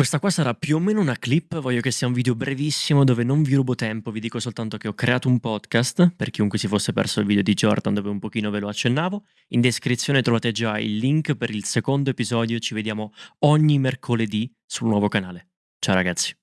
Questa qua sarà più o meno una clip, voglio che sia un video brevissimo dove non vi rubo tempo, vi dico soltanto che ho creato un podcast, per chiunque si fosse perso il video di Jordan dove un pochino ve lo accennavo. In descrizione trovate già il link per il secondo episodio, ci vediamo ogni mercoledì sul nuovo canale. Ciao ragazzi.